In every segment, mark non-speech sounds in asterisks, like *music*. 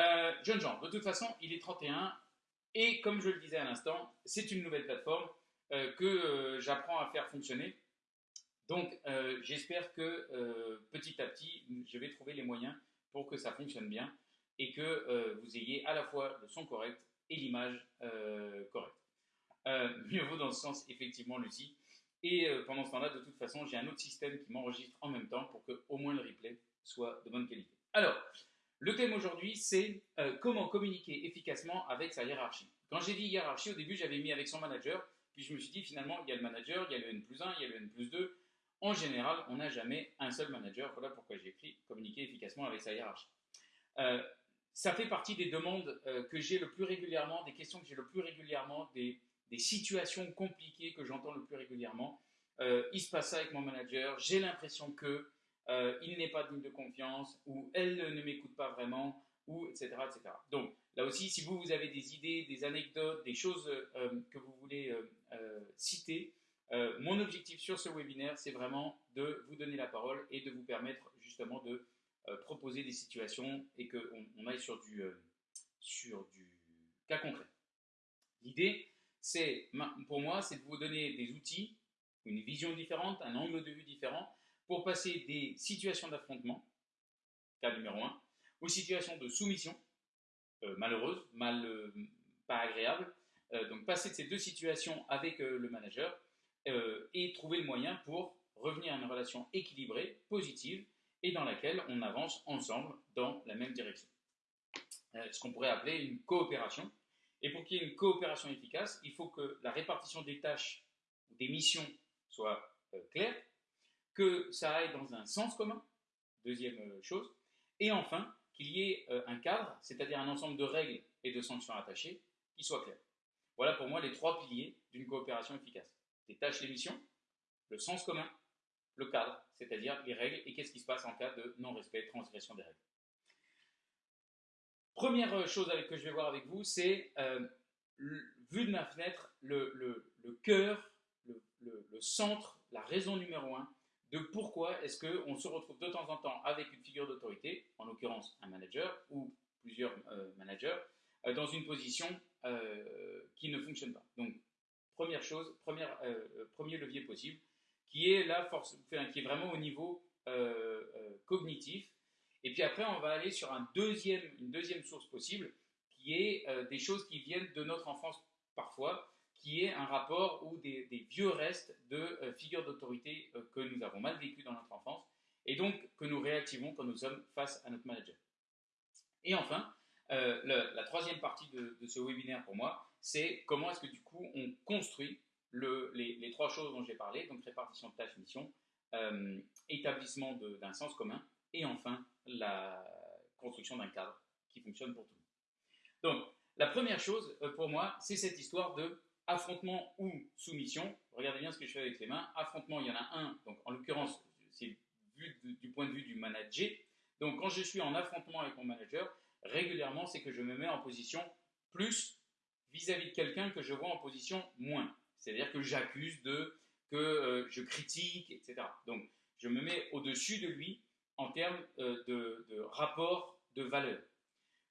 Euh, jeune gens, de toute façon, il est 31 et comme je le disais à l'instant, c'est une nouvelle plateforme euh, que euh, j'apprends à faire fonctionner. Donc, j'espère que petit à petit, je vais trouver les moyens pour que ça fonctionne bien et que vous ayez à la fois le son correct et l'image correcte. *laughs* mieux vaut dans ce sens, effectivement, Lucie. Et pendant ce temps-là, de toute façon, j'ai un autre système qui m'enregistre en même temps pour que au moins le replay soit de bonne qualité. Alors, le thème aujourd'hui, c'est euh, comment communiquer efficacement avec sa hiérarchie. Quand j'ai dit hiérarchie, au début, j'avais mis avec son manager, puis je me suis dit finalement, il y a le manager, il y a le N plus 1, il y a le N plus 2. En général, on n'a jamais un seul manager. Voilà pourquoi j'ai écrit communiquer efficacement avec sa hiérarchie. Euh, ça fait partie des demandes euh, que j'ai le plus régulièrement, des questions que j'ai le plus régulièrement, des, des situations compliquées que j'entends le plus régulièrement. il se passe ça avec mon manager, j'ai l'impression que, euh, il n'est pas digne de confiance, ou elle ne m'écoute pas vraiment, ou etc., etc. Donc là aussi, si vous, vous avez des idées, des anecdotes, des choses euh, que vous voulez euh, citer, mon objectif sur ce webinaire, c'est vraiment de vous donner la parole et de vous permettre justement de proposer des situations et qu'on on aille sur du, sur du cas concret. L'idée, c'est, pour moi, c'est de vous donner des outils, une vision différente, un angle de vue différent, pour passer des situations d'affrontement, cas numéro 1, aux situations de soumission, euh, malheureuses, mal, euh, pas agréables. Euh, donc passer de ces deux situations avec le manager et trouver le moyen pour revenir à une relation équilibrée, positive, et dans laquelle on avance ensemble dans la même direction. ce qu'on pourrait appeler une coopération. Et pour qu'il y ait une coopération efficace, il faut que la répartition des tâches ou des missions soit claire, que ça aille dans un sens commun, deuxième euh, chose, et enfin qu'il y ait euh, un cadre, c'est-à-dire un ensemble de règles et de sanctions attachées qui soit clair. Voilà pour moi les trois piliers d'une coopération efficace. Les tâches, les missions, le sens commun, le cadre, c'est-à-dire les règles et qu'est-ce qui se passe en cas de non-respect, transgression des règles. Première euh, chose que je vais voir avec vous, c'est, vu de ma fenêtre, le, cœur, le, centre, la raison numéro un de pourquoi est-ce qu'on se retrouve de temps en temps avec une figure d'autorité, en l'occurrence un manager ou plusieurs euh, managers, euh, dans une position euh, qui ne fonctionne pas. Donc, première chose, première, premier levier possible, qui est la force, qui est vraiment au niveau cognitif. Et puis après, on va aller sur un deuxième, une deuxième source possible, qui est des choses qui viennent de notre enfance parfois, qui est un rapport ou des, vieux restes de euh, figures d'autorité euh, que nous avons mal vécues dans notre enfance et donc que nous réactivons quand nous sommes face à notre manager. Et enfin, euh, la troisième partie de, ce webinaire pour moi, c'est comment est-ce que du coup on construit les, trois choses dont j'ai parlé, donc répartition de tâches, mission, établissement d'un sens commun et enfin la construction d'un cadre qui fonctionne pour tout le monde. Donc, la première chose pour moi, c'est cette histoire de affrontement ou soumission. Regardez bien ce que je fais avec les mains. Affrontement, il y en a un, donc en l'occurrence, c'est vu du point de vue du manager. Donc quand je suis en affrontement avec mon manager, régulièrement, c'est que je me mets en position plus vis-à-vis de quelqu'un que je vois en position moins. C'est-à-dire que j'accuse que euh, je critique, etc. Donc je me mets au-dessus de lui en termes euh, de rapport de valeur.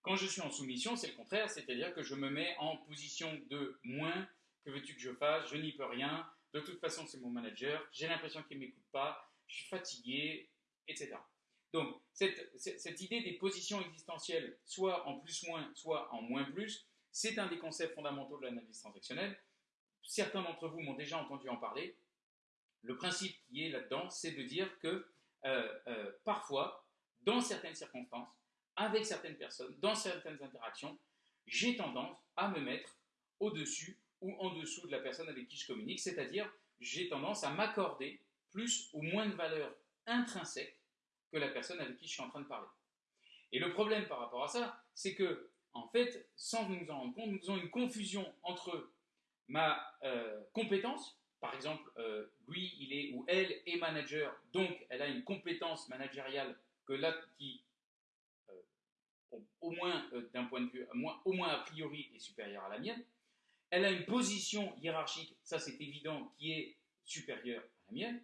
Quand je suis en soumission, c'est le contraire, c'est-à-dire que je me mets en position de moins que veux-tu que je fasse? Je n'y peux rien. De toute façon, c'est mon manager. J'ai l'impression qu'il ne m'écoute pas. Je suis fatigué, etc. Donc, cette, idée des positions existentielles, soit en plus-moins, soit en moins-plus, c'est un des concepts fondamentaux de l'analyse transactionnelle. Certains d'entre vous m'ont déjà entendu en parler. Le principe qui est là-dedans, c'est de dire que euh, euh, parfois, dans certaines circonstances, avec certaines personnes, dans certaines interactions, j'ai tendance à me mettre au-dessus ou en dessous de la personne avec qui je communique, c'est-à-dire j'ai tendance à m'accorder plus ou moins de valeur intrinsèque que la personne avec qui je suis en train de parler. Et le problème par rapport à ça, c'est que, en fait, sans nous en rendre compte, nous avons une confusion entre ma euh, compétence, par exemple, euh, lui, il est ou elle est manager, donc elle a une compétence managériale que là, qui, euh, au moins d'un point de vue, au moins a priori, est supérieure à la mienne, elle a une position hiérarchique, ça c'est évident, qui est supérieure à la mienne.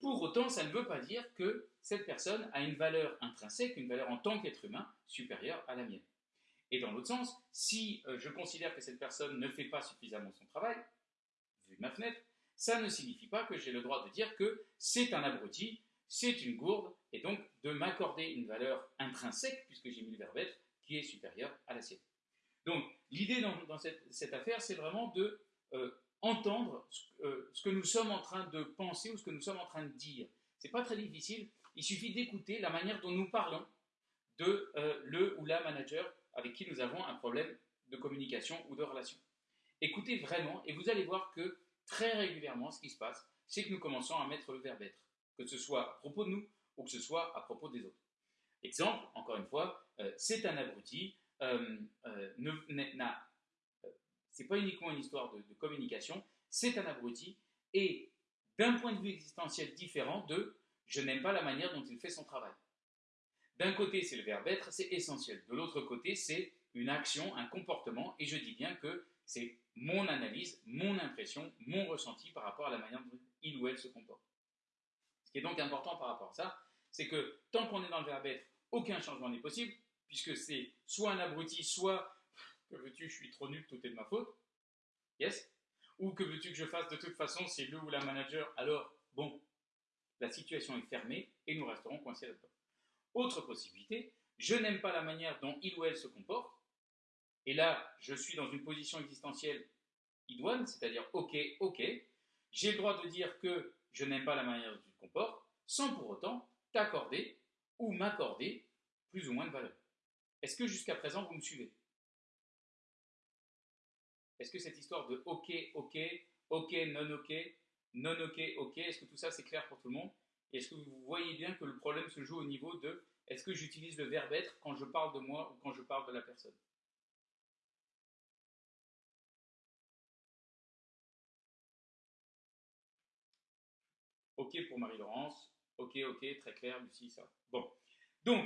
Pour autant, ça ne veut pas dire que cette personne a une valeur intrinsèque, une valeur en tant qu'être humain supérieure à la mienne. Et dans l'autre sens, si euh, je considère que cette personne ne fait pas suffisamment son travail, vu de ma fenêtre, ça ne signifie pas que j'ai le droit de dire que c'est un abruti, c'est une gourde, et donc de m'accorder une valeur intrinsèque, puisque j'ai mis le verbe être, qui est supérieure à la sienne. Donc l'idée dans, cette, affaire, c'est vraiment de euh, entendre euh, ce, que nous sommes en train de penser ou ce que nous sommes en train de dire. C'est pas très difficile, il suffit d'écouter la manière dont nous parlons de euh, le ou la manager avec qui nous avons un problème de communication ou de relation. Écoutez vraiment et vous allez voir que très régulièrement, ce qui se passe, c'est que nous commençons à mettre le verbe être, que ce soit à propos de nous ou que ce soit à propos des autres. Exemple, encore une fois, c'est un abruti, n'a euh, c'est pas uniquement une histoire de, communication, c'est un abruti, et d'un point de vue existentiel différent de je n'aime pas la manière dont il fait son travail. D'un côté, c'est le verbe être, c'est essentiel. De l'autre côté, c'est une action, un comportement, et je dis bien que c'est mon analyse, mon impression, mon ressenti par rapport à la manière dont il ou elle se comporte. Ce qui est donc important par rapport à ça, c'est que tant qu'on est dans le verbe être, aucun changement n'est possible, puisque c'est soit un abruti, soit que veux-tu, je suis trop nul, tout est de ma faute. Yes? Ou que veux-tu que je fasse de toute façon, c'est le ou la manager, alors bon, la situation est fermée et nous resterons coincés là-dedans. Autre possibilité, je n'aime pas la manière dont il ou elle se comporte, et là, je suis dans une position existentielle idoine, c'est-à-dire ok, ok, j'ai le droit de dire que je n'aime pas la manière dont tu te comportes, sans pour autant t'accorder ou m'accorder plus ou moins de valeur. Est-ce que jusqu'à présent, vous me suivez? Est-ce que cette histoire de OK, OK, OK, non OK, non OK, OK, est-ce que tout ça c'est clair pour tout le monde? Est-ce que vous voyez bien que le problème se joue au niveau de est-ce que j'utilise le verbe être quand je parle de moi ou quand je parle de la personne? OK pour Marie-Laurence, OK, OK, très clair, Lucie, ça. Bon. Donc,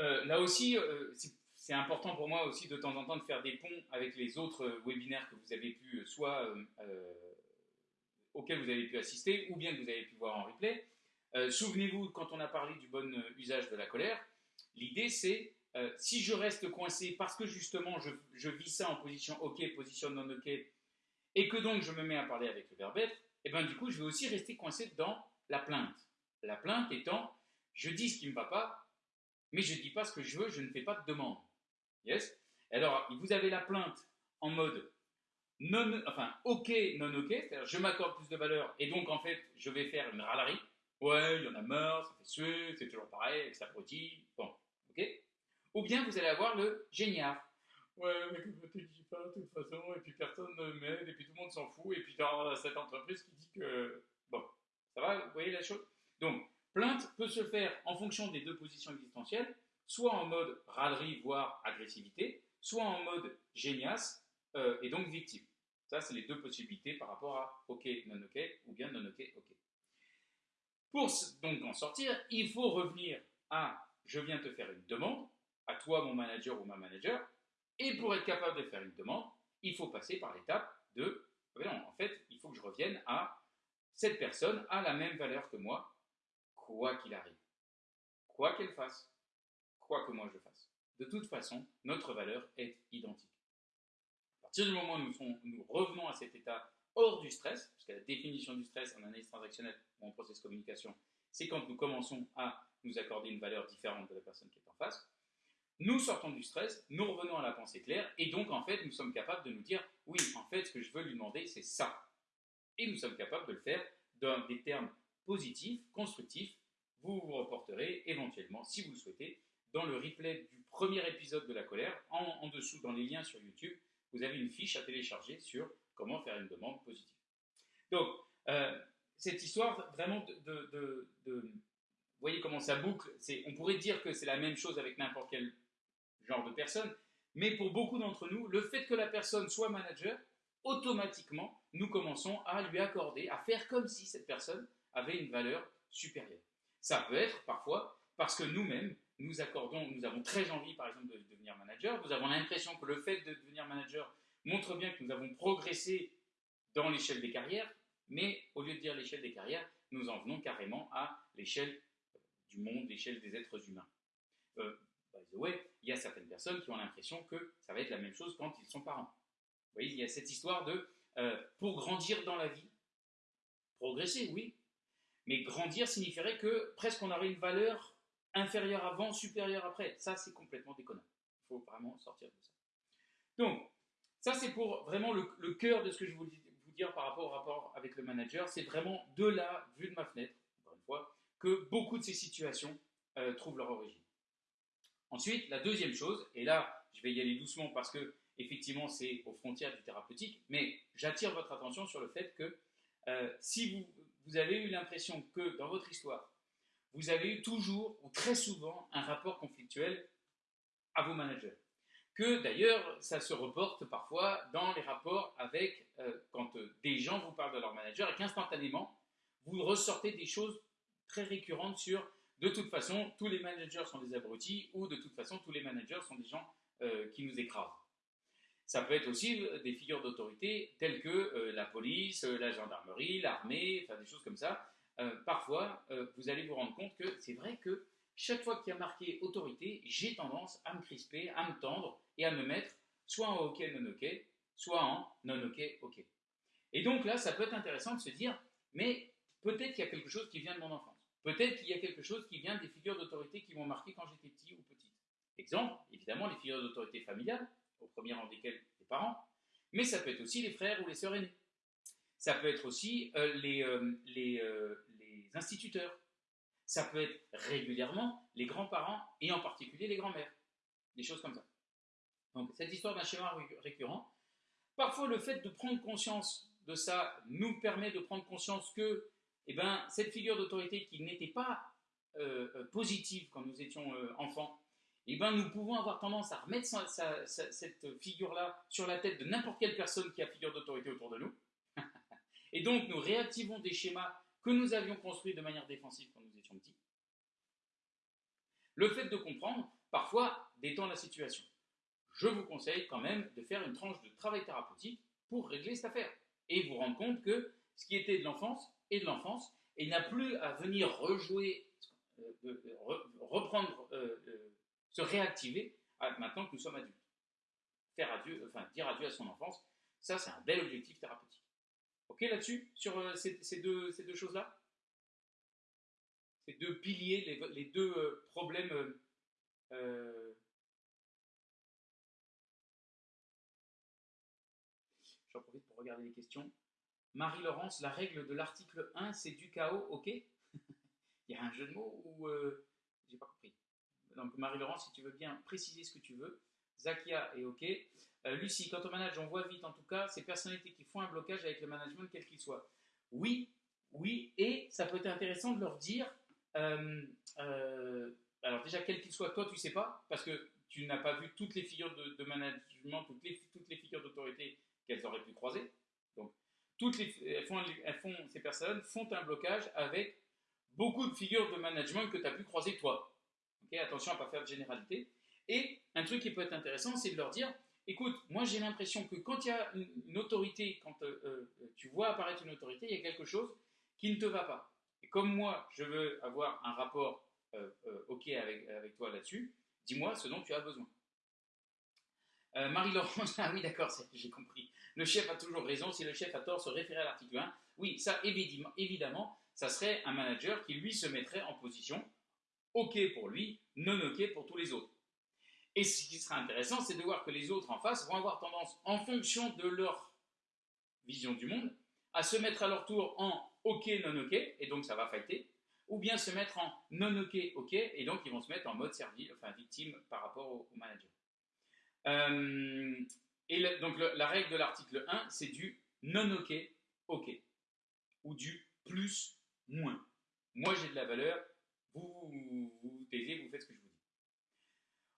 euh, là aussi, euh, c'est important pour moi aussi de temps en temps de faire des ponts avec les autres euh, webinaires que vous avez pu, soit auxquels vous avez pu assister, ou bien que vous avez pu voir en replay. Souvenez-vous, quand on a parlé du bon usage de la colère, l'idée c'est, si je reste coincé parce que justement je, vis ça en position OK, position non OK, et que donc je me mets à parler avec le verbe être, et eh bien du coup je vais aussi rester coincé dans la plainte. La plainte étant, je dis ce qui ne va pas, mais je ne dis pas ce que je veux, je ne fais pas de demande. Yes? Alors, vous avez la plainte en mode non, enfin, ok, non ok, c'est-à-dire je m'accorde plus de valeur et donc en fait, je vais faire une râlerie. Ouais, il y en a marre, ça fait suer, c'est toujours pareil, ça brotille, bon, ok? Ou bien vous allez avoir le génial. Ouais, mais que je te dis pas de toute façon, et puis personne ne m'aide, et puis tout le monde s'en fout, et puis dans cette entreprise qui dit que. Bon, ça va, vous voyez la chose? Donc, Plainte peut se faire en fonction des deux positions existentielles, soit en mode râlerie, voire agressivité, soit en mode géniasse, euh, et donc victime. Ça, c'est les deux possibilités par rapport à OK, non OK, ou bien non OK, OK. Pour donc en sortir, il faut revenir à je viens te faire une demande, à toi mon manager ou ma manager, et pour être capable de faire une demande, il faut passer par l'étape de, non, en fait, il faut que je revienne à cette personne a la même valeur que moi, quoi qu'il arrive, quoi qu'elle fasse, quoi que moi je fasse. De toute façon, notre valeur est identique. À partir du moment où nous, revenons à cet état hors du stress, parce que la définition du stress en analyse transactionnelle ou en process communication, c'est quand nous commençons à nous accorder une valeur différente de la personne qui est en face, nous sortons du stress, nous revenons à la pensée claire, et donc en fait nous sommes capables de nous dire, oui, en fait ce que je veux lui demander c'est ça. Et nous sommes capables de le faire dans des termes positif, constructif, vous vous reporterez éventuellement, si vous le souhaitez, dans le replay du premier épisode de la colère. En, dessous, dans les liens sur YouTube, vous avez une fiche à télécharger sur comment faire une demande positive. Donc, euh, cette histoire vraiment de, Vous voyez comment ça boucle On pourrait dire que c'est la même chose avec n'importe quel genre de personne, mais pour beaucoup d'entre nous, le fait que la personne soit manager, automatiquement, nous commençons à lui accorder, à faire comme si cette personne avait une valeur supérieure. Ça peut être parfois parce que nous-mêmes, nous accordons, nous avons très envie, par exemple, de devenir manager. Nous avons l'impression que le fait de devenir manager montre bien que nous avons progressé dans l'échelle des carrières, mais au lieu de dire l'échelle des carrières, nous en venons carrément à l'échelle du monde, l'échelle des êtres humains. Euh, by the way, il y a certaines personnes qui ont l'impression que ça va être la même chose quand ils sont parents. Vous voyez, il y a cette histoire de, euh, pour grandir dans la vie, progresser, oui, mais grandir signifierait que presque on aurait une valeur inférieure avant, supérieure après. Ça, c'est complètement déconnant. Il faut vraiment sortir de ça. Donc, ça, c'est pour vraiment le, cœur de ce que je voulais vous dire par rapport au rapport avec le manager. C'est vraiment de la vue de ma fenêtre, encore une fois, que beaucoup de ces situations euh, trouvent leur origine. Ensuite, la deuxième chose, et là, je vais y aller doucement parce que, effectivement, c'est aux frontières du thérapeutique, mais j'attire votre attention sur le fait que euh, si vous, vous avez eu l'impression que dans votre histoire, vous avez eu toujours ou très souvent un rapport conflictuel à vos managers que d'ailleurs ça se reporte parfois dans les rapports avec, euh, quand euh, des gens vous parlent de leur manager et qu'instantanément, vous ressortez des choses très récurrentes sur de toute façon, tous les managers sont des abrutis ou de toute façon, tous les managers sont des gens euh, qui nous écrasent. Ça peut être aussi des figures d'autorité telles que la police, la gendarmerie, l'armée, enfin des choses comme ça. parfois, vous allez vous rendre compte que c'est vrai que chaque fois qu'il y a marqué autorité, j'ai tendance à me crisper, à me tendre et à me mettre soit en OK, non OK, soit en non OK, OK. Et donc là, ça peut être intéressant de se dire, mais peut-être qu'il y a quelque chose qui vient de mon enfance. Peut-être qu'il y a quelque chose qui vient des figures d'autorité qui m'ont marqué quand j'étais petit ou petite. Exemple, évidemment, les figures d'autorité familiales, au premier rang desquelles les parents, mais ça peut être aussi les frères ou les sœurs aînées. Ça peut être aussi euh, les, euh, les, euh, les instituteurs. Ça peut être régulièrement les grands-parents et en particulier les grands-mères. Des choses comme ça. Donc cette histoire d'un schéma récurrent, parfois le fait de prendre conscience de ça nous permet de prendre conscience que eh ben, cette figure d'autorité qui n'était pas positive quand nous étions enfants, eh ben, nous pouvons avoir tendance à remettre cette figure-là sur la tête de n'importe quelle personne qui a figure d'autorité autour de nous. *laughs* Et donc nous réactivons des schémas que nous avions construits de manière défensive quand nous étions petits. Le fait de comprendre, parfois, détend la situation je vous conseille quand même de faire une tranche de travail thérapeutique pour régler cette affaire et vous rendre compte que ce qui était de l'enfance est de l'enfance et n'a plus à venir rejouer, euh, reprendre, euh, euh, se réactiver maintenant que nous sommes adultes. Faire adieu, enfin dire adieu à son enfance, ça c'est un bel objectif thérapeutique. Ok là-dessus, sur ces, deux, ces deux choses-là? Ces deux piliers, les, deux problèmes J'en profite pour regarder les questions. Marie-Laurence, la règle de l'article 1, c'est du chaos, ok? *laughs* Il y a un jeu de mots ou... Euh, j'ai pas compris. Donc Marie-Laurence, si tu veux bien préciser ce que tu veux. Zakia est ok. Euh, Lucie, quand on manage, on voit vite en tout cas ces personnalités qui font un blocage avec le management, quel qu'il soit. Oui, oui, et ça peut être intéressant de leur dire, euh, alors déjà quel qu'il soit, toi tu sais pas, parce que tu n'as pas vu toutes les figures de, management, toutes les, toutes les figures d'autorité qu'elles auraient pu croiser. Donc, toutes les, elles font, ces personnes font un blocage avec beaucoup de figures de management que tu as pu croiser toi. Attention à ne pas faire de généralité. Et un truc qui peut être intéressant, c'est de leur dire, écoute, moi j'ai l'impression que quand il y a une, autorité, quand euh, euh, tu vois apparaître une autorité, il y a quelque chose qui ne te va pas. Et comme moi, je veux avoir un rapport euh, OK avec, toi là-dessus, dis-moi ce dont tu as besoin. Marie-Laurence, *laughs* ah oui d'accord, j'ai compris. Le chef a toujours raison. Si le chef a tort, se référer à l'article 1. Oui, ça, évidemment, évidemment, ça serait un manager qui, lui, se mettrait en position OK pour lui, non OK pour tous les autres. Et ce qui sera intéressant, c'est de voir que les autres en face vont avoir tendance, en fonction de leur vision du monde, à se mettre à leur tour en OK, non OK, et donc ça va fighter, ou bien se mettre en non OK, OK, et donc ils vont se mettre en mode servi, enfin victime par rapport au, manager. Euh, et donc la règle de l'article 1, c'est du non OK, OK. Ou du plus, moins. Moi j'ai de la valeur, vous vous, taisez, vous faites ce que je vous dis.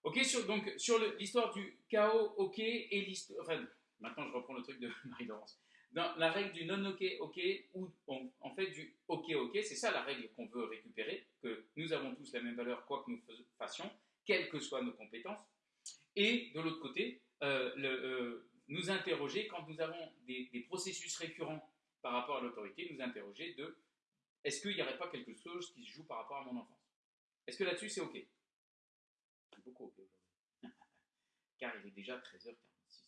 Ok, sur, donc sur l'histoire du chaos OK et l'histoire. Enfin, maintenant je reprends le truc de *laughs* Marie-Laurence. Dans la règle du non OK, OK, ou en fait du OK, OK, c'est ça la règle qu'on veut récupérer, que nous avons tous la même valeur quoi que nous fassions, quelles que soient nos compétences. Et de l'autre côté, euh, euh, nous interroger, quand nous avons des, processus récurrents par rapport à l'autorité, nous interroger de est-ce qu'il n'y aurait pas quelque chose qui se joue par rapport à mon enfance? Est-ce que là-dessus c'est OK? C'est beaucoup ok. *laughs* Car il est déjà 13h46.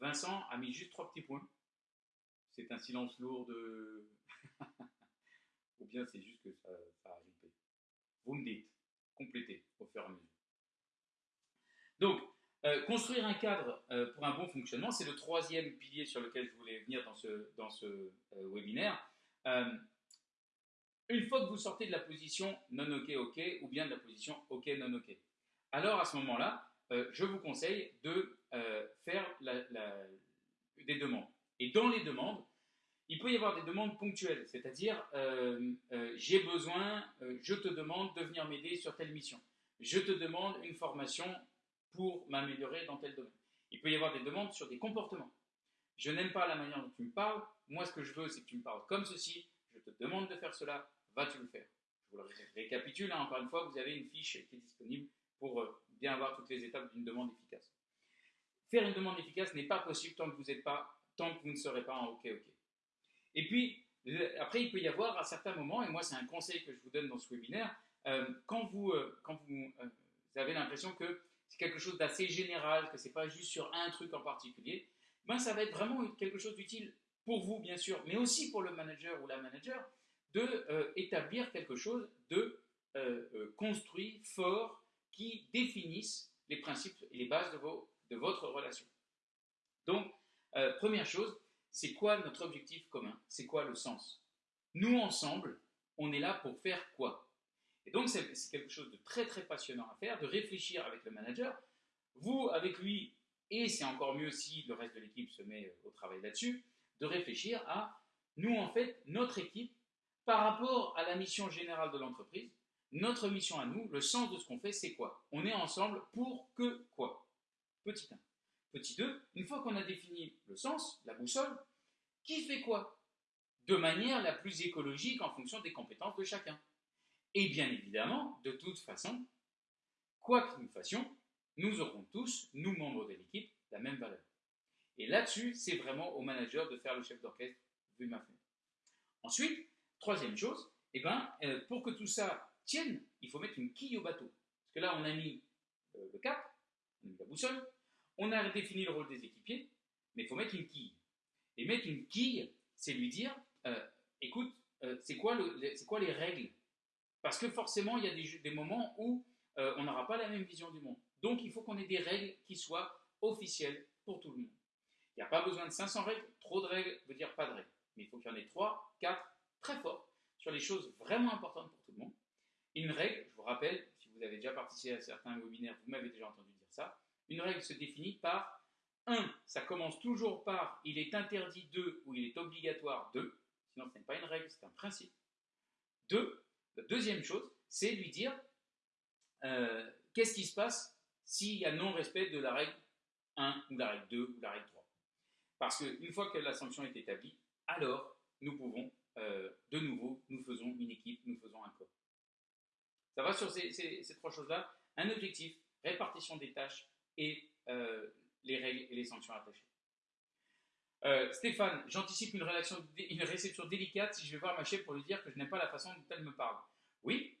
Vincent a mis juste trois petits points. C'est un silence lourd de. *laughs* Ou bien c'est juste que ça, a. Vous me dites, complétez au fur et à mesure. Donc, euh, construire un cadre euh, pour un bon fonctionnement, c'est le troisième pilier sur lequel je voulais venir dans ce, dans euh, webinaire. Une fois que vous sortez de la position non OK OK ou bien de la position OK non OK, alors à ce moment-là, je vous conseille de faire des demandes. Et dans les demandes, il peut y avoir des demandes ponctuelles, c'est-à-dire j'ai besoin, je te demande de venir m'aider sur telle mission. Je te demande une formation pour m'améliorer dans tel domaine. Il peut y avoir des demandes sur des comportements. Je n'aime pas la manière dont tu me parles. Moi, ce que je veux, c'est que tu me parles comme ceci. Je te demande de faire cela. Vas-tu le faire? Je vous le récapitule. Hein. Encore une fois, vous avez une fiche qui est disponible pour euh, bien avoir toutes les étapes d'une demande efficace. Faire une demande efficace n'est pas possible tant que vous pas, tant que vous ne serez pas en OK OK. Et puis après, il peut y avoir à certains moments, et moi c'est un conseil que je vous donne dans ce webinaire, euh, quand vous, euh, vous, vous avez l'impression que c'est quelque chose d'assez général, que ce n'est pas juste sur un truc en particulier, ben ça va être vraiment quelque chose d'utile pour vous, bien sûr, mais aussi pour le manager ou la manager, de euh, établir quelque chose de euh, euh, construit, fort, qui définisse les principes et les bases de, vos, de votre relation. Donc, première chose, c'est quoi notre objectif commun? C'est quoi le sens? Nous, ensemble, on est là pour faire quoi? Et donc, c'est quelque chose de très très passionnant à faire, de réfléchir avec le manager, vous avec lui, et c'est encore mieux si le reste de l'équipe se met au travail là-dessus, de réfléchir à nous en fait, notre équipe, par rapport à la mission générale de l'entreprise, notre mission à nous, le sens de ce qu'on fait, c'est quoi? On est ensemble pour que quoi? Petit 1. Petit 2, une fois qu'on a défini le sens, la boussole, qui fait quoi? De manière la plus écologique en fonction des compétences de chacun. Et bien évidemment, de toute façon, quoi que nous fassions, nous aurons tous, nous membres de l'équipe, la même valeur. Et là-dessus, c'est vraiment au manager de faire le chef d'orchestre, vu ma fenêtre. Ensuite, troisième chose, eh ben, euh, pour que tout ça tienne, il faut mettre une quille au bateau. Parce que là, on a mis euh, le cap, on a mis la boussole, on a défini le rôle des équipiers, mais il faut mettre une quille. Et mettre une quille, c'est lui dire, euh, écoute, c'est quoi, les règles? Parce que forcément, il y a des, moments où on n'aura pas la même vision du monde. Donc, il faut qu'on ait des règles qui soient officielles pour tout le monde. Il n'y a pas besoin de 500 règles. Trop de règles veut dire pas de règles. Mais il faut qu'il y en ait 3, 4, très fortes, sur les choses vraiment importantes pour tout le monde. une règle, je vous rappelle, si vous avez déjà participé à certains webinaires, vous m'avez déjà entendu dire ça, une règle se définit par 1. Ça commence toujours par il est interdit de ou il est obligatoire de. Sinon, ce n'est pas une règle, c'est un principe. 2. La deuxième chose, c'est lui dire euh, qu'est-ce qui se passe s'il y a non-respect de la règle 1 ou la règle 2 ou la règle 3. Parce qu'une fois que la sanction est établie, alors nous pouvons euh, de nouveau, nous faisons une équipe, nous faisons un corps. Ça va sur ces, trois choses-là. Un objectif, répartition des tâches et euh, les règles et les sanctions attachées. Euh, Stéphane, j'anticipe une, une, réception délicate si je vais voir ma chef pour lui dire que je n'aime pas la façon dont elle me parle. Oui,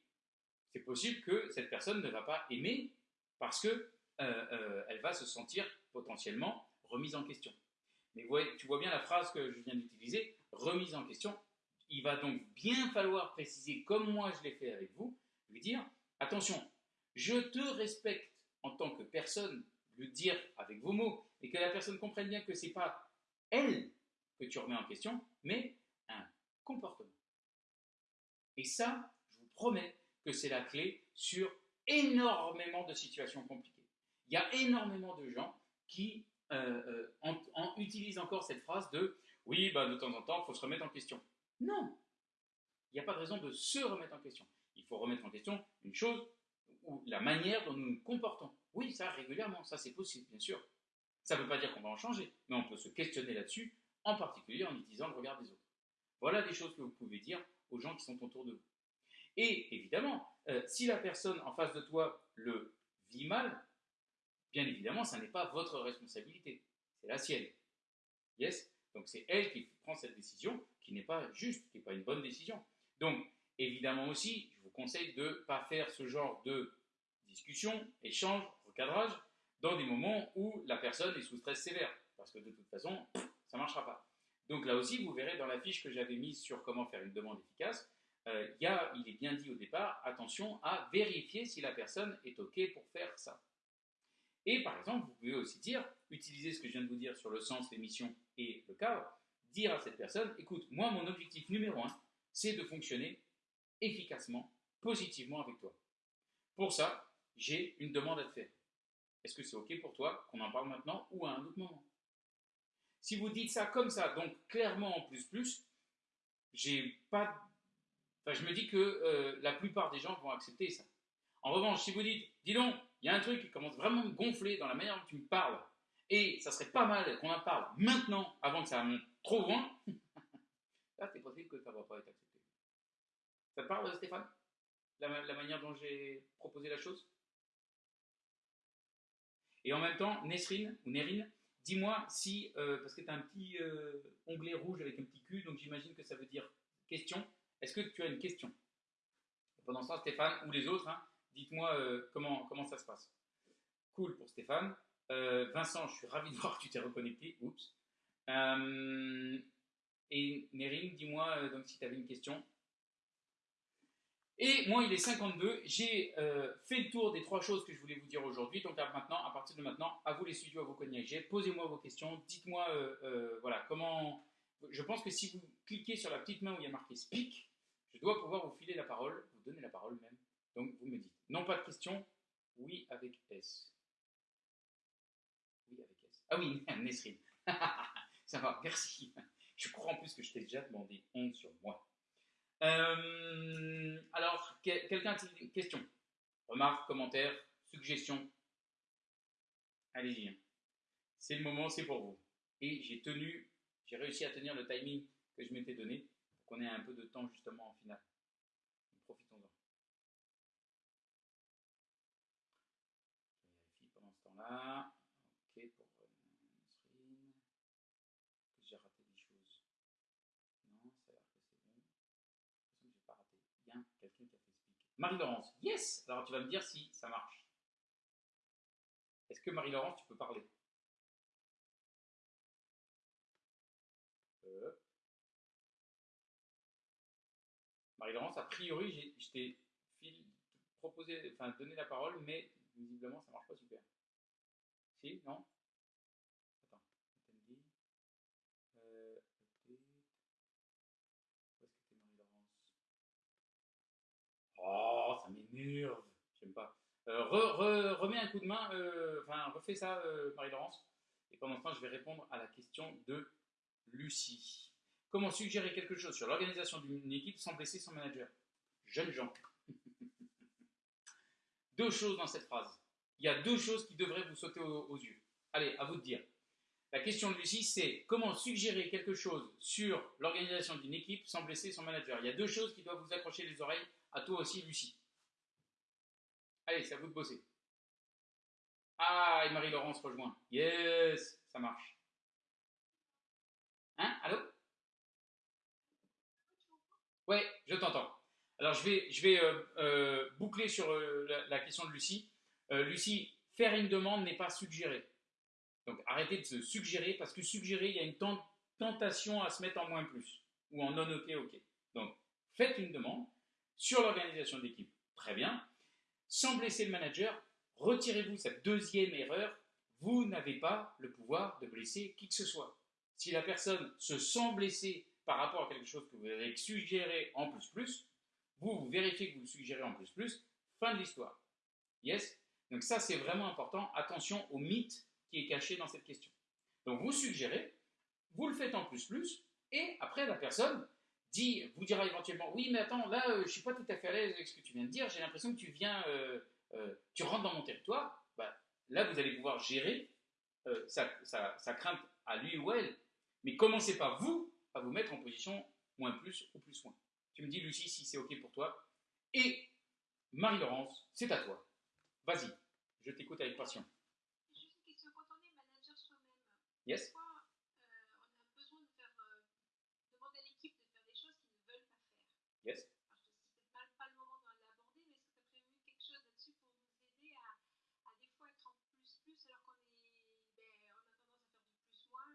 c'est possible que cette personne ne va pas aimer parce qu'elle euh, euh, elle va se sentir potentiellement remise en question. Mais tu vois bien la phrase que je viens d'utiliser, remise en question. Il va donc bien falloir préciser, comme moi je l'ai fait avec vous, lui dire attention, je te respecte en tant que personne, le dire avec vos mots, et que la personne comprenne bien que c'est pas elle que tu remets en question, mais un comportement. Et ça, je vous promets que c'est la clé sur énormément de situations compliquées. Il y a énormément de gens qui euh, euh, utilisent encore cette phrase de oui, bah, de temps en temps, il faut se remettre en question. Non, il n'y a pas de raison de se remettre en question. Il faut remettre en question une chose ou la manière dont nous nous comportons. Oui, ça régulièrement, ça c'est possible, bien sûr. Ça ne veut pas dire qu'on va en changer, mais on peut se questionner là-dessus, en particulier en utilisant le regard des autres. Voilà des choses que vous pouvez dire aux gens qui sont autour de vous. Et évidemment, euh, si la personne en face de toi le vit mal, bien évidemment, ça n'est pas votre responsabilité, c'est la sienne. Yes? Donc c'est elle qui prend cette décision qui n'est pas juste, qui n'est pas une bonne décision. Donc, évidemment aussi, je vous conseille de ne pas faire ce genre de discussion, échange, recadrage, dans des moments où la personne est sous stress sévère. Parce que de toute façon, ça ne marchera pas. Donc là aussi, vous verrez dans la fiche que j'avais mise sur comment faire une demande efficace, euh, il est bien dit au départ, attention à vérifier si la personne est OK pour faire ça. Et par exemple, vous pouvez aussi dire, utiliser ce que je viens de vous dire sur le sens, les missions et le cadre, dire à cette personne, écoute, moi, mon objectif numéro un, c'est de fonctionner efficacement, positivement avec toi. Pour ça, j'ai une demande à te faire. Est-ce que c'est OK pour toi qu'on en parle maintenant ou à un autre moment? Si vous dites ça comme ça, donc clairement en plus plus, j'ai pas. Je me dis que euh, la plupart des gens vont accepter ça. En revanche, si vous dites, dis donc, il y a un truc qui commence vraiment à me gonfler dans la manière dont tu me parles, et ça serait pas mal qu'on en parle maintenant, avant que ça monte trop loin, là, c'est possible que ça ne va pas être accepté. Ça te parle, Stéphane? La, la manière dont j'ai proposé la chose? Et en même temps, Nesrine, ou Nerine, dis-moi si, euh, parce que tu as un petit euh, onglet rouge avec un petit cul, donc j'imagine que ça veut dire question. Est-ce que tu as une question? Pendant ce temps, Stéphane ou les autres, hein, dites-moi euh, comment, ça se passe. Cool pour Stéphane. Vincent, je suis ravi de voir que tu t'es reconnecté. Oups. et Nerine, dis-moi donc si tu avais une question. Et moi, il est 52. J'ai euh, fait le tour des trois choses que je voulais vous dire aujourd'hui. Donc maintenant, à partir de maintenant, à vous les studios, à vos cognacs, posez-moi vos questions. Dites-moi, euh, euh, voilà, comment. Je pense que si vous cliquez sur la petite main où il y a marqué Speak, je dois pouvoir vous filer la parole, vous donner la parole même. Donc vous me dites, non pas de questions, oui avec S. Oui avec S. Ah oui, *laughs* Nesrine. *laughs* Ça va, merci. Je crois en plus que je t'ai déjà demandé honte sur moi. Euh, alors, quelqu'un a une question? Remarque, commentaire, suggestion Allez-y. Hein. C'est le moment, c'est pour vous. Et j'ai tenu, j'ai réussi à tenir le timing que je m'étais donné qu'on ait un peu de temps justement en finale. Profitons-en. Je vérifie pendant ce temps-là. Ok, pour Marie-Laurence, yes Alors tu vas me dire si ça marche. Est-ce que Marie-Laurence, tu peux parler euh. Marie-Laurence, a priori, je t'ai proposé, enfin donné la parole, mais visiblement ça marche pas super. Si Non? Attends, euh, Oh, ça m'énerve. J'aime pas. Euh, remets un coup de main, euh, enfin, refais ça, euh, Marie-Laurence. Et pendant ce temps, je vais répondre à la question de Lucie. Comment suggérer quelque chose sur l'organisation d'une équipe sans blesser son manager? Jeunes gens. *laughs* deux choses dans cette phrase. Il y a deux choses qui devraient vous sauter aux, yeux. Allez, à vous de dire. La question de Lucie, c'est comment suggérer quelque chose sur l'organisation d'une équipe sans blesser son manager? Il y a deux choses qui doivent vous accrocher les oreilles à toi aussi, Lucie. Allez, c'est à vous de bosser. Ah, et Marie-Laurence rejoint. Yes, ça marche. Hein? Allô? Ouais, je t'entends. Alors, je vais, euh, euh, boucler sur euh, la, question de Lucie. Lucie, faire une demande n'est pas suggérer. Donc, arrêtez de se suggérer, parce que suggérer, il y a une tentation à se mettre en moins plus, ou en non OK, OK. Donc, faites une demande, sur l'organisation d'équipe, très bien. Sans blesser le manager, retirez-vous cette deuxième erreur. Vous n'avez pas le pouvoir de blesser qui que ce soit. Si la personne se sent blessée par rapport à quelque chose que vous avez suggéré en plus plus, vous, vous vérifiez que vous suggérez en plus plus, fin de l'histoire. Yes? Donc ça, c'est vraiment important. Attention au mythe qui est caché dans cette question. Donc vous suggérez, vous le faites en plus plus, et après la personne, dit, vous dira éventuellement, oui, mais attends, là, euh, je suis pas tout à fait à l'aise avec ce que tu viens de dire, j'ai l'impression que tu viens, euh, euh, tu rentres dans mon territoire, bah, là, vous allez pouvoir gérer sa, sa, crainte à lui ou elle, mais commencez pas, vous, va vous mettre en position moins plus ou plus moins. Tu me dis, Lucie, si c'est OK pour toi. Et Marie-Laurence, c'est à toi. Vas-y, je t'écoute avec passion. Juste une question, quand on est manager soi-même, yes. Pourquoi, euh, on a besoin de faire, euh, demander à l'équipe de faire des choses qu'ils ne veulent pas faire? Yes. Alors, je sais pas, pas le moment de l'aborder, mais est-ce que tu as prévu quelque chose là-dessus pour nous aider à, à, des fois être en plus plus alors qu'on est, ben, on a tendance à faire du plus moins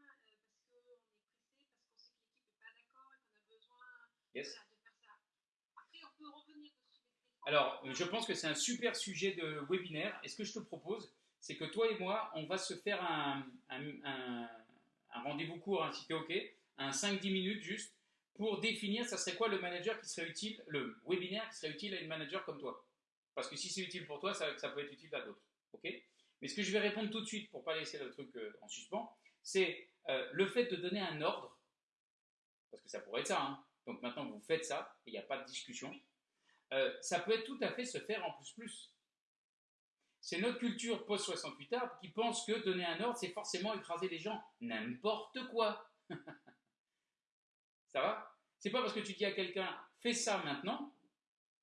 Alors, je pense que c'est un super sujet de webinaire. Et ce que je te propose, c'est que toi et moi, on va se faire un, un- un- un rendez-vous court, hein, si tu es OK, un 5-10 minutes juste, pour définir ça serait quoi le manager qui serait utile, le webinaire qui serait utile à une manager comme toi? Parce que si c'est utile pour toi, ça, ça peut être utile à d'autres. OK? Mais ce que je vais répondre tout de suite, pour pas laisser le truc euh, en suspens, c'est euh, le fait de donner un ordre, parce que ça pourrait être ça, hein. Donc maintenant vous faites ça, il n'y a pas de discussion, euh, ça peut être tout à fait se faire en plus plus. C'est notre culture post-68 art qui pense que donner un ordre, c'est forcément écraser les gens. N'importe quoi. *laughs* ça va? C'est pas parce que tu dis à quelqu'un fais ça maintenant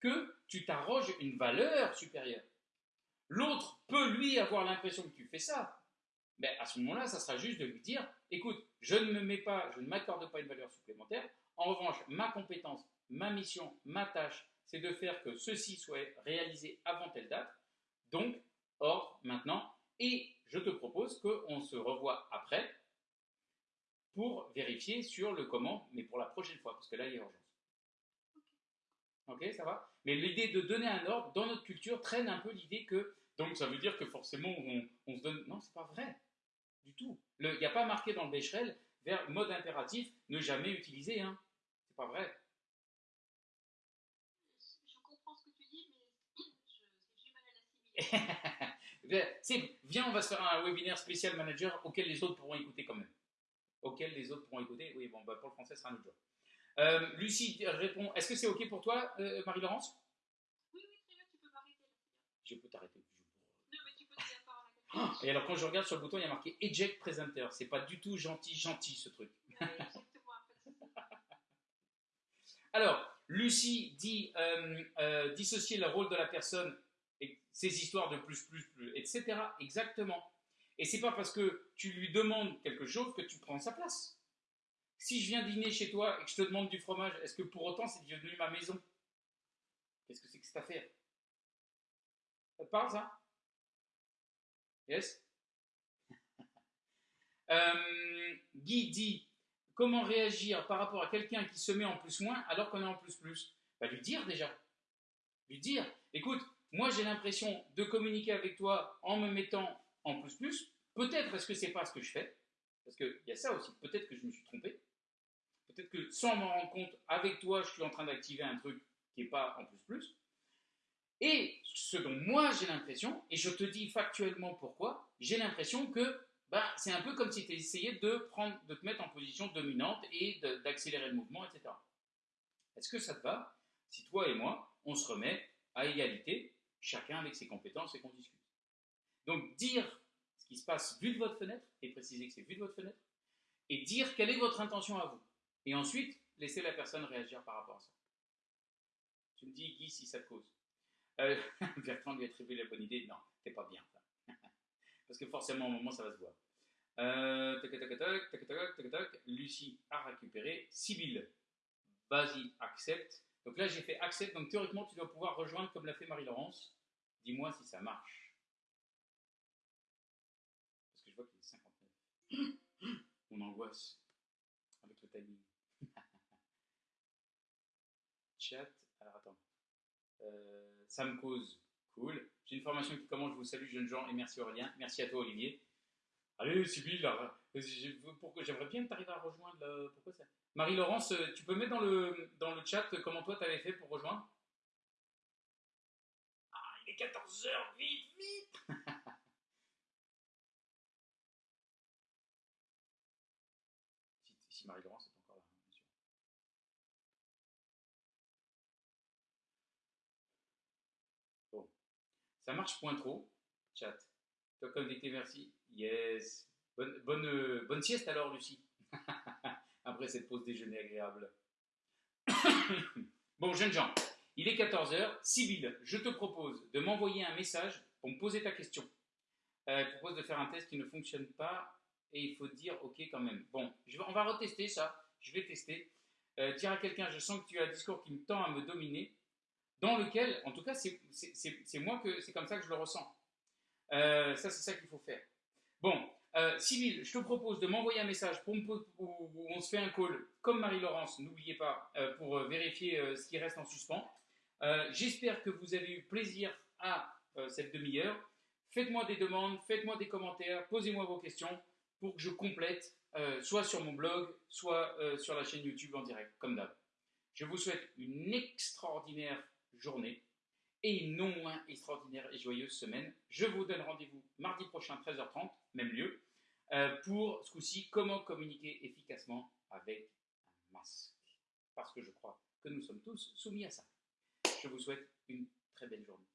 que tu t'arroges une valeur supérieure. L'autre peut lui avoir l'impression que tu fais ça. Mais à ce moment-là, ça sera juste de lui dire écoute, je ne me mets pas, je ne m'accorde pas une valeur supplémentaire. En revanche, ma compétence, ma mission, ma tâche, c'est de faire que ceci soit réalisé avant telle date. Donc, ordre maintenant. Et je te propose qu'on se revoie après pour vérifier sur le comment, mais pour la prochaine fois, parce que là, il y a urgence. Ok, ça va? Mais l'idée de donner un ordre, dans notre culture, traîne un peu l'idée que, donc ça veut dire que forcément, on, se donne... Non, c'est pas vrai, du tout. Il n'y a pas marqué dans le Becherel, vers mode impératif, ne jamais utiliser, hein. C'est pas vrai. Je comprends ce que tu dis, mais j'ai mal à l'assimiler. *laughs* Viens, c'est- on va se faire un webinaire spécial manager auquel les autres pourront écouter quand même. Auquel les autres pourront écouter. Oui, bon, bah, pour le français, ce sera un autre jour. Euh, Lucie répond Est-ce que c'est OK pour toi, euh, Marie-Laurence? Oui, oui, très bien, tu peux m'arrêter. Je peux t'arrêter. Non, mais tu peux te dire par là. *gasps* Et alors, quand je regarde sur le bouton, il y a marqué Eject Presenter. C'est pas du tout gentil, gentil ce truc *laughs* exactement, en fait, c'est ça. Alors, Lucie dit euh, euh, dissocier le rôle de la personne et ses histoires de plus, plus, plus, etc. Exactement. Et c'est pas parce que tu lui demandes quelque chose que tu prends sa place. Si je viens dîner chez toi et que je te demande du fromage, est-ce que pour autant c'est devenu ma maison? Qu'est-ce que c'est que cette affaire? Ça te parle ça? Yes? *laughs* Euh, Guy dit comment réagir par rapport à quelqu'un qui se met en plus-moins alors qu'on est en plus-plus bah, Lui dire déjà. Lui dire, écoute, moi j'ai l'impression de communiquer avec toi en me mettant en plus-plus. Peut-être est-ce que c'est pas ce que je fais Parce qu'il y a ça aussi. Peut-être que je me suis trompé. Peut-être que sans m'en rendre compte, avec toi, je suis en train d'activer un truc qui n'est pas en plus-plus. Et ce dont moi j'ai l'impression, et je te dis factuellement pourquoi, j'ai l'impression que bah, c'est un peu comme si tu essayais de, prendre, de te mettre en position dominante et d'accélérer le mouvement, etc. Est-ce que ça te va si toi et moi, on se remet à égalité, chacun avec ses compétences et qu'on discute? Donc dire ce qui se passe vu de votre fenêtre, et préciser que c'est vu de votre fenêtre, et dire quelle est votre intention à vous. Et ensuite, laisser la personne réagir par rapport à ça. Tu me dis, Guy, si ça te cause. Euh, *laughs* Bertrand lui attribue la bonne idée. Non, t'es pas bien parce que forcément, au moment, ça va se voir. Euh, tac, tac, tac, tac, tac, tac, Lucie a récupéré. Sibyl, vas-y, accepte. Donc là, j'ai fait accepte. Donc théoriquement, tu dois pouvoir rejoindre comme l'a fait Marie-Laurence. Dis-moi si ça marche. Parce que je vois qu'il est 59. On angoisse avec le timing. *laughs* Chat. Alors attends. Euh, ça me cause Cool. J'ai une formation qui commence. Je vous salue, jeunes gens, et merci Aurélien. Merci à toi, Olivier. Allez, Sybille, pourquoi- j'aimerais bien que tu arrives à rejoindre. Pourquoi Marie-Laurence, euh, tu peux mettre dans le, dans le chat comment toi tu avais fait pour rejoindre? Ah, il est 14h, vite, vite *laughs* Si, si Marie-Laurence est encore là, hein, bien sûr. Bon. Ça marche point trop, chat. Toi connecté, merci. Yes. Bonne, bonne, euh, sieste alors, Lucie. *laughs* Après cette pause déjeuner agréable. *coughs* bon, jeunes gens, il est 14h. Sybille, je te propose de m'envoyer un message pour me poser ta question. Euh, propose de faire un test qui ne fonctionne pas et il faut dire OK quand même. Bon, je on va retester ça. Je vais tester. Euh, dire à quelqu'un, je sens que tu as un discours qui me tend à me dominer, dans lequel, en tout cas, c'est moi que c'est comme ça que je le ressens. Euh, ça, c'est ça qu'il faut faire. Bon, Euh, je te propose de m'envoyer un message pour me où, on se fait un call, comme Marie-Laurence, n'oubliez pas, euh, pour euh, vérifier ce qui reste en suspens. J'espère que vous avez eu plaisir à cette demi-heure. Faites-moi des demandes, faites-moi des commentaires, posez-moi vos questions pour que je complète, soit sur mon blog, soit sur la chaîne YouTube en direct, comme d'hab. Je vous souhaite une extraordinaire journée et une non moins extraordinaire et joyeuse semaine. Je vous donne rendez-vous mardi prochain, 13h30, même lieu, euh, pour ce coup-ci, comment communiquer efficacement avec un masque. Parce que je crois que nous sommes tous soumis à ça. Je vous souhaite une très belle journée.